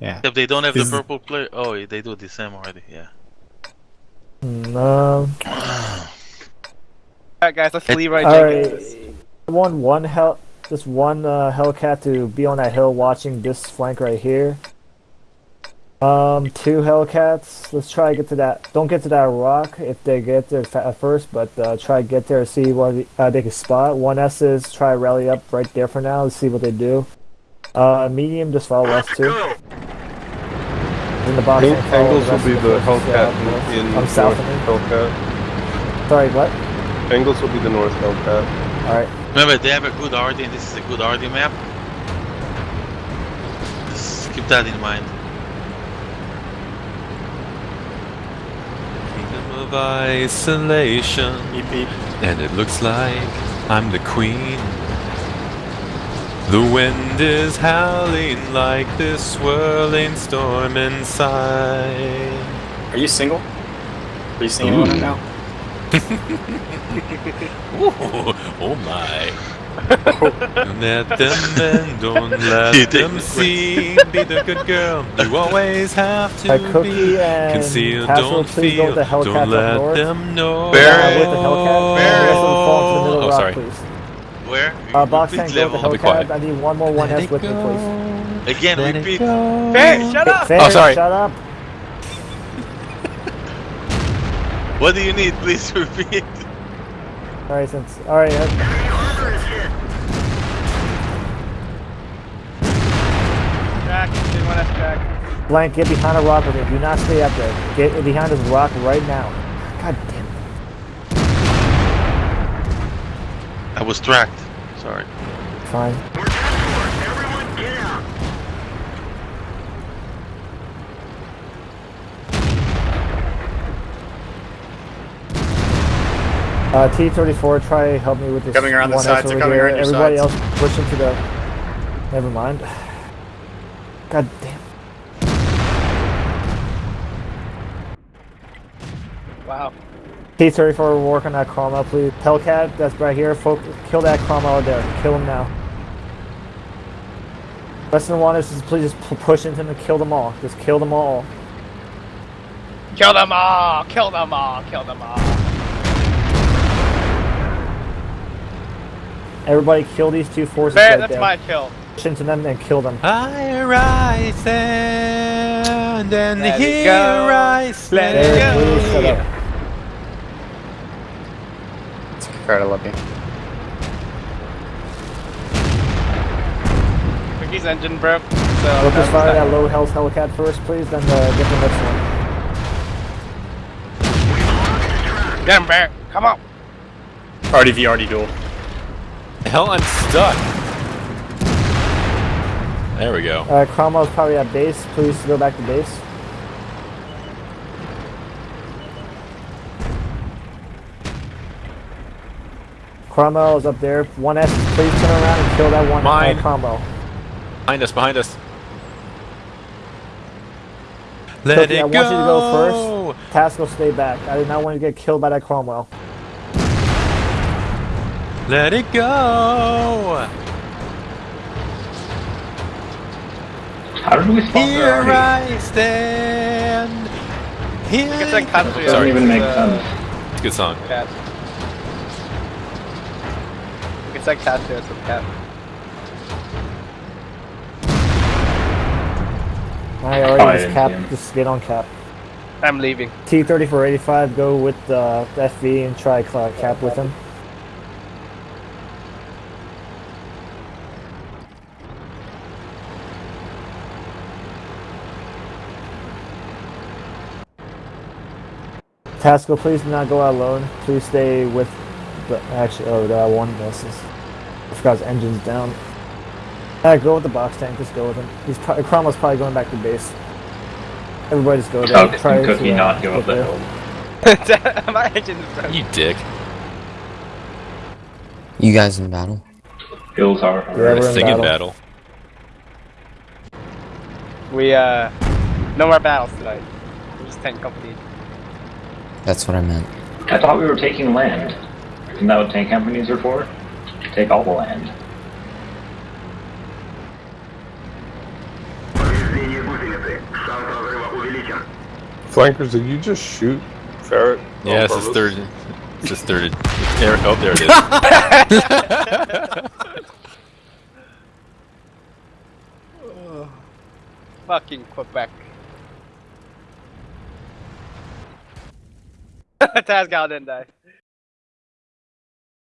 Yeah. If they don't have Is- the purple player, oh, they do the same already. Yeah. No. Um, Alright, guys, let's Leroy Alright. Jenkins. I want one hell, just one uh, Hellcat to be on that hill watching this flank right here. Um, two Hellcats. Let's try to get to that. Don't get to that rock if they get there fa- first, but uh, try to get there. See what the- uh, they can spot. One S's. Try to rally up right there for now. Let's see what they do. Uh, medium. Just follow us too. In the box. Ang- and Angles will be of the forces, uh, Hellcat north. in, in I'm North south of me. Hellcat. Sorry, what? Angles will be the North Hellcat. All right. Remember, they have a good RD, and this is a good RD map. Just keep that in mind. Kingdom of isolation. And it looks like I'm the queen. The wind is howling like this swirling storm inside. Are you single? Are you singing on it now? Ooh, oh my. let them in, don't You let them see. Be the good girl. You always have to Uh, be. and Conceal, don't feel. the Hellcat Don't let north. them know. Bear. Uh, with the Hellcat. Bear. The rest of them fall into the middle Oh, sorry. please. Where? Uh, box Repeat tank, go with the I'll Hellcat. I need one more one Let S it with me, go. please. Again, Let repeat. go. Bear, shut up! Fair, Oh, sorry. Shut up. What do you need? Please repeat. All right, since all right. uh, Jack, didn't want us, Jack. Blank, get behind a rock with me. Do not stay up there. Get behind this rock right now. God damn it. I was tracked. Sorry. Fine. Uh, T34, try to help me with this. Coming around the 1S sides, they're over coming here. around your Everybody sides. else push into the. Never mind. God damn. T34, work on that Cromwell, please. Hellcat, that's right here. Focus, kill that Cromwell out there. Kill him now. Lesson one is just please just push into them and kill them all. Just kill them all. Kill them all! Kill them all! Kill them all! Everybody kill these two forces Bear, right that's there. my kill. Push into them and kill them. I rise stand and Let it here go. I Let it There, go. Please shut up. It's Card, I love you. Cookie's engine broke. So Focus that's fire that. that low health Hellcat first, please, then uh, get the next one. Get him, Bear. Come on. RDV, RD duel. Hell, I'm stuck. There we go. Uh, Cromwell's probably at base. Please go back to base. Cromwell is up there. One S, please turn around and kill that one Mine. Uh, Cromwell. Behind us, behind us. Let Cookie, it I want you to go first. Tasco, stay back. I did not want you to get killed by that Cromwell. Let it go. How did we sponsor Here already? I stand. Here. It's like Katsuya. Doesn't even make sense. It's a good song. Cat. It's like Katsuya, it's a cat. I already I just didn't cap. see him. Just get on cap. I'm leaving. T3485, go with uh, FV and try cl- cap with him. Tasco, please do not go out alone. Please stay with the. Actually, oh, that one misses. I forgot his engine's down. Uh, go with the box tank. Just go with him. He's pro- Cromwell's probably going back to base. Everybody just go there. How can Try Cookie to, uh, not go up the hill? My engine is. You dick. You guys in battle? Hills are. Yeah, we're in Sing in battle. battle. We, uh, no more battles tonight. We're just tank company. That's what I meant. I thought we were taking land. Isn't that what tank companies are for? Take all the land. Flankers, did you just shoot Ferret? Yeah, it's his third. It's his third. There, oh, there it is. Fucking Quebec. Taz got didn't die.